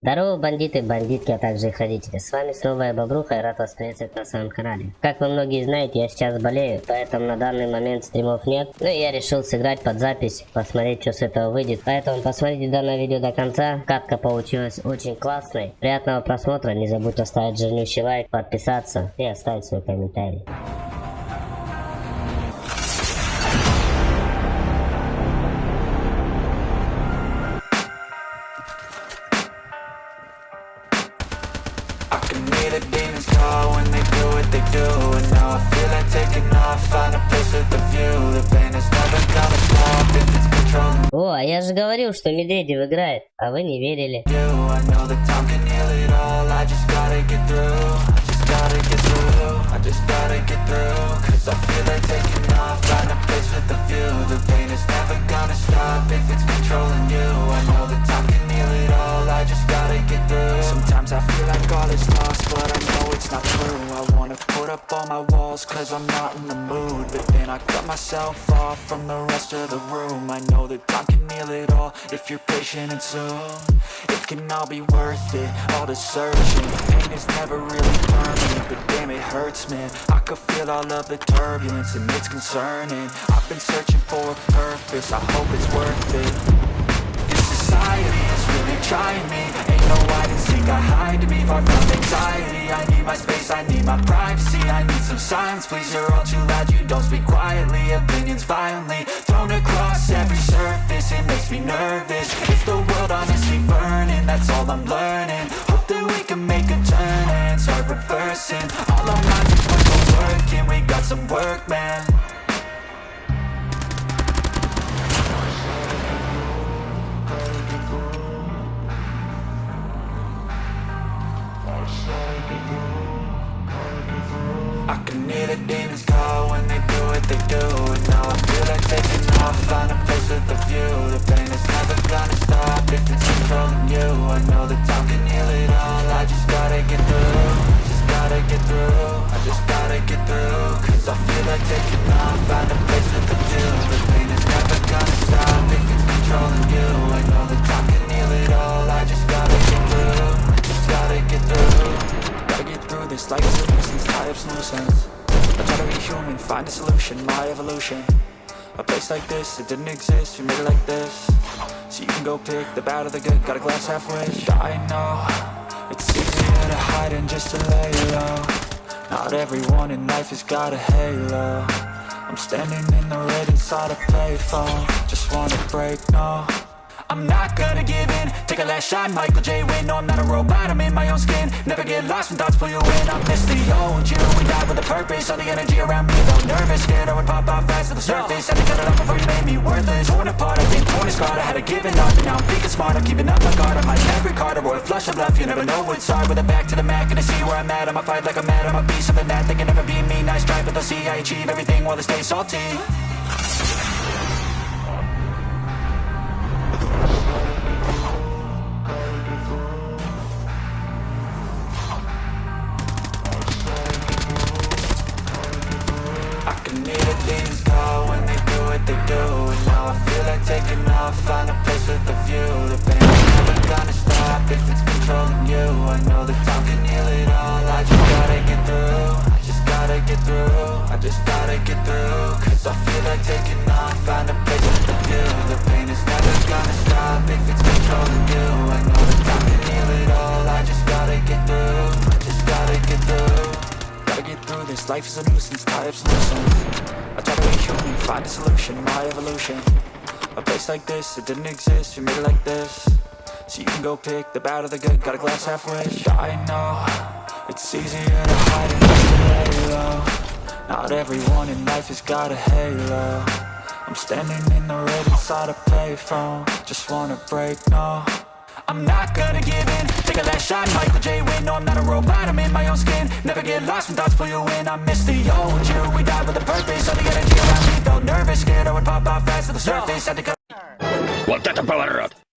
Здорово, бандиты, бандитки, а также их родители. С вами снова я Бобруха и рад вас приветствовать на своем канале. Как вы многие знаете, я сейчас болею, поэтому на данный момент стримов нет. Ну и я решил сыграть под запись, посмотреть, что с этого выйдет. Поэтому посмотрите данное видео до конца. Катка получилась очень классной. Приятного просмотра, не забудь оставить жирнющий лайк, подписаться и оставить свой комментарий. The demons call when they do what they do And now I feel like taking off, find a place with a view The pain is never gonna stop if it's controlling О, а я же говорил, что Медведев играет, а вы не верили. I just gotta get through Cause I feel like taking off, all is lost, but I know it's not true. I wanna put up all my walls, cause I'm not in the mood. But then I cut myself off from the rest of the room. I know that time can heal it all, if you're patient and soon. It can all be worth it, all the searching. Pain is never really permanent, but damn it hurts man. I could feel all of the turbulence and it's concerning. I've been searching for a purpose, I hope it's worth it. This society Far from anxiety. I need my space, I need my privacy. I need some silence, please, you're all too loud. You don't speak quietly, opinions violently Thrown across every surface. It makes me nervous. Is the world honestly burning? That's all I'm learning. Hope that we can make a turn And start reversing. All our minds are put to work And we got some work, man demons call when they do what they do. And now I feel like taking off, find a place with a view. The pain is never gonna stop if it's controlling you. I know that time can heal it all, I just gotta get through. Just gotta get through, I just gotta get through. Cause I feel like taking off, find a place with a view. The pain is never gonna stop if it's controlling you. I know that time can heal it all, I just gotta get through. Just gotta get through. Gotta get through this. Life is a nuisance, tie up some loose human, find a solution, my evolution. A place like this, it didn't exist, we made it like this. So you can go pick the bad or the good, got a glass halfway I know, it's easier to hide than just to lay low. Not everyone in life has got a halo. I'm standing in the red inside a payphone. Just wanna break, no I'm not gonna give in. Take a last shot, Michael J. Win No, I'm not a robot, I'm in my own skin. Never get lost when thoughts pull you in. I miss the old you. We died with a purpose. All the energy around me felt nervous. Scared I would pop off fast to the surface. Had to cut it off before you made me worthless. Torn apart, I've been torn scarred I had a give it up, and now I'm thinking smart I'm keeping up my guard, I'm like every card. A royal flush of love, you never know what's hard. With a back to the mat, gonna see where I'm at. I'ma fight like I'm mad, I'ma be something that They can never be me, nice try But they'll see I achieve everything while they stay salty taking off, find a place with a view The pain is never gonna stop if it's controlling you. I know that time can heal it all, I just gotta get through. I just gotta get through, I just gotta get through. Cause I feel like taking off, find a place with a view The pain is never gonna stop if it's controlling you. I know that time can heal it all, I just gotta get through. I just gotta get through. Gotta get through this, life is a nuisance, tie up ends I try to be human, find a solution, my evolution A place like this, it didn't exist, we made it like this. So you can go pick the bad or the good, got a glass halfway I know, it's easier to hide than to lay low Not everyone in life has got a halo. I'm standing in the red inside a payphone. Just wanna break, no. I'm not gonna give in. Take a last shot, Michael J. Win No, I'm not a robot, I'm in my own skin. Never get lost when thoughts pull you in. I miss the old you, we died with a purpose. All the energy around me felt nervous. Scared I would pop off fast to the surface. Had to Вот это поворот!